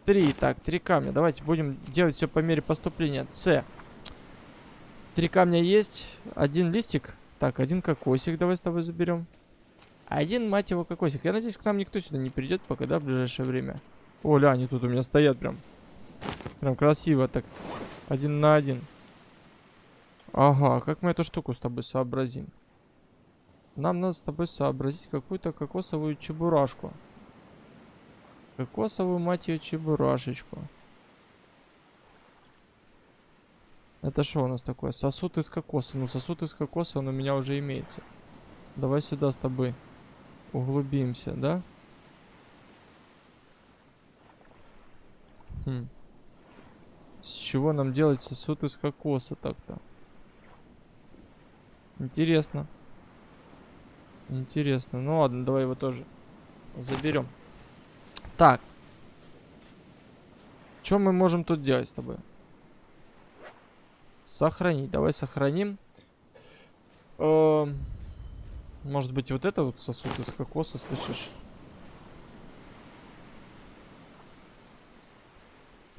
Три. Так, три камня. Давайте будем делать все по мере поступления. С. Три камня есть. Один листик. Так, один кокосик давай с тобой заберем. Один, мать его, кокосик. Я надеюсь, к нам никто сюда не придет пока, да, в ближайшее время. О, они тут у меня стоят прям. Прям красиво так. Один на один. Ага, как мы эту штуку с тобой сообразим? Нам надо с тобой сообразить какую-то кокосовую чебурашку. Кокосовую, мать ее, чебурашечку. Это что у нас такое? Сосуд из кокоса. Ну, сосуд из кокоса, он у меня уже имеется. Давай сюда с тобой углубимся, да? Хм. С чего нам делать сосуд из кокоса так-то? Интересно. Интересно. Ну ладно, давай его тоже заберем. Так. Что мы можем тут делать с тобой? Сохранить. Давай сохраним. Эм, Может быть, вот это вот сосуд из кокоса, слышишь?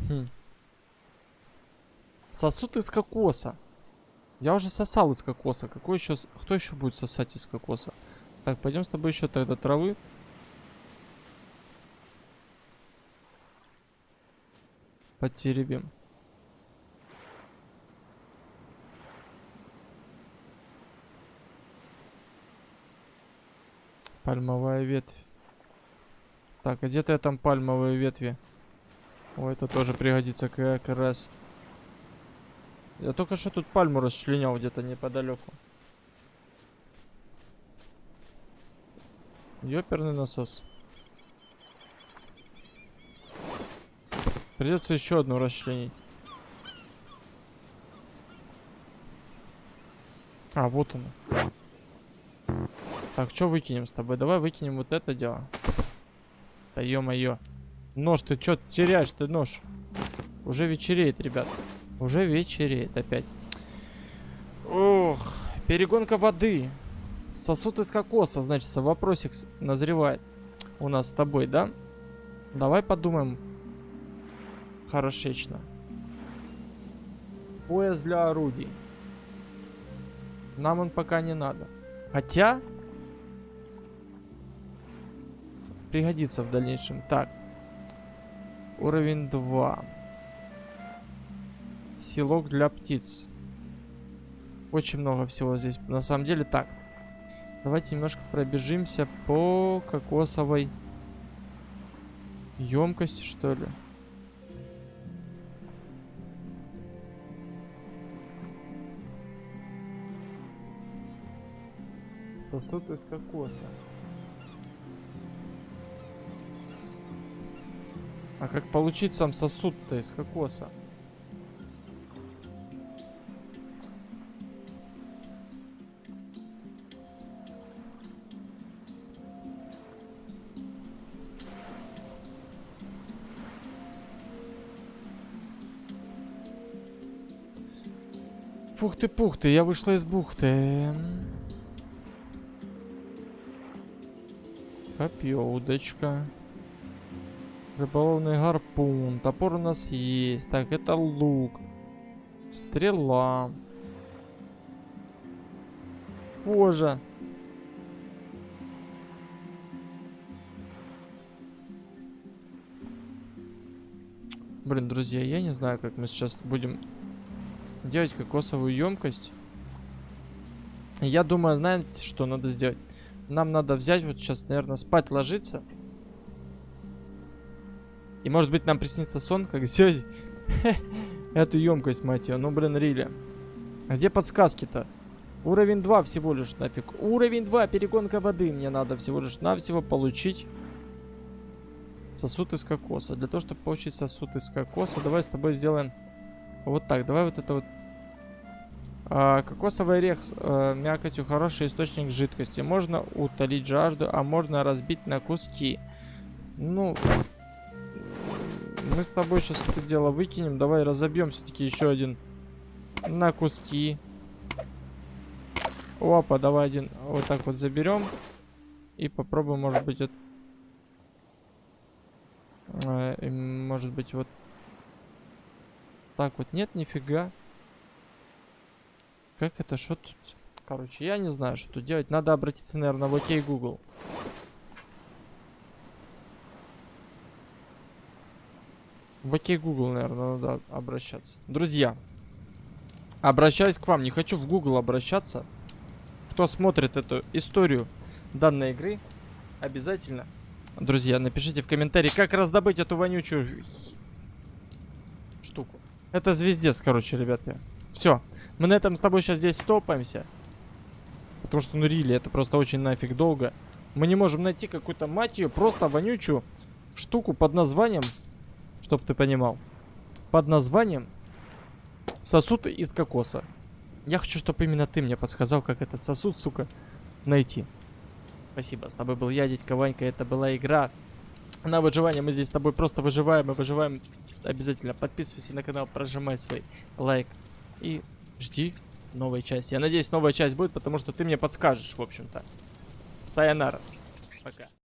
Хм. Сосуд из кокоса. Я уже сосал из кокоса. Какой еще... Кто еще будет сосать из кокоса? Так, пойдем с тобой еще тогда травы. Потеребим. Пальмовая ветвь. Так, а где-то я там пальмовые ветви? О, это тоже пригодится как раз. Я только что тут пальму расчленял где-то неподалеку. Ёперный насос. Придется еще одну расчленить. А, вот оно. Так, что выкинем с тобой? Давай выкинем вот это дело. Да ё-моё. Нож, ты чё теряешь ты нож? Уже вечереет, ребят. Уже вечереет опять. Ох, перегонка воды. Сосуд из кокоса, значит, вопросик назревает у нас с тобой, да? Давай подумаем хорошечно. Пояс для орудий. Нам он пока не надо. Хотя... Пригодится в дальнейшем. Так. Уровень 2. Селок для птиц. Очень много всего здесь. На самом деле так. Давайте немножко пробежимся по кокосовой емкости, что ли. Сосуд из кокоса. А как получить сам сосуд-то из кокоса? Фух ты, пух ты, я вышла из бухты. Копье, удочка. Рыболовный гарпун. Топор у нас есть. Так, это лук. Стрела. Кожа. Блин, друзья, я не знаю, как мы сейчас будем делать кокосовую емкость. Я думаю, знаете, что надо сделать? Нам надо взять, вот сейчас, наверное, спать ложиться. И может быть нам приснится сон, как сделать (laughs) эту емкость, мать ее. Ну, блин, Рили. А где подсказки-то? Уровень 2 всего лишь нафиг. Уровень 2, перегонка воды. Мне надо всего лишь навсего получить сосуд из кокоса. Для того, чтобы получить сосуд из кокоса, давай с тобой сделаем вот так. Давай вот это вот. А, кокосовый орех а, мякотью хороший источник жидкости. Можно утолить жажду, а можно разбить на куски. Ну, мы с тобой сейчас это дело выкинем. Давай разобьем все-таки еще один на куски. Опа, давай один вот так вот заберем. И попробуем, может быть, это... Э, может быть, вот так вот. Нет, нифига. Как это, что тут? Короче, я не знаю, что тут делать. Надо обратиться, наверное, в окей Google. В окей Google, наверное, надо обращаться. Друзья, обращаюсь к вам. Не хочу в Google обращаться. Кто смотрит эту историю данной игры, обязательно, друзья, напишите в комментарии, как раздобыть эту вонючую штуку. Это звездец, короче, ребята. Все. Мы на этом с тобой сейчас здесь стопаемся. Потому что, ну, рили, это просто очень нафиг долго. Мы не можем найти какую-то, мать ее, просто вонючую штуку под названием Чтоб ты понимал. Под названием сосуд из кокоса. Я хочу, чтобы именно ты мне подсказал, как этот сосуд, сука, найти. Спасибо. С тобой был я, дядька Ванька. Это была игра на выживание. Мы здесь с тобой просто выживаем и выживаем. Обязательно подписывайся на канал, прожимай свой лайк. И жди новой части. Я надеюсь, новая часть будет, потому что ты мне подскажешь, в общем-то. Сайонарас. Пока.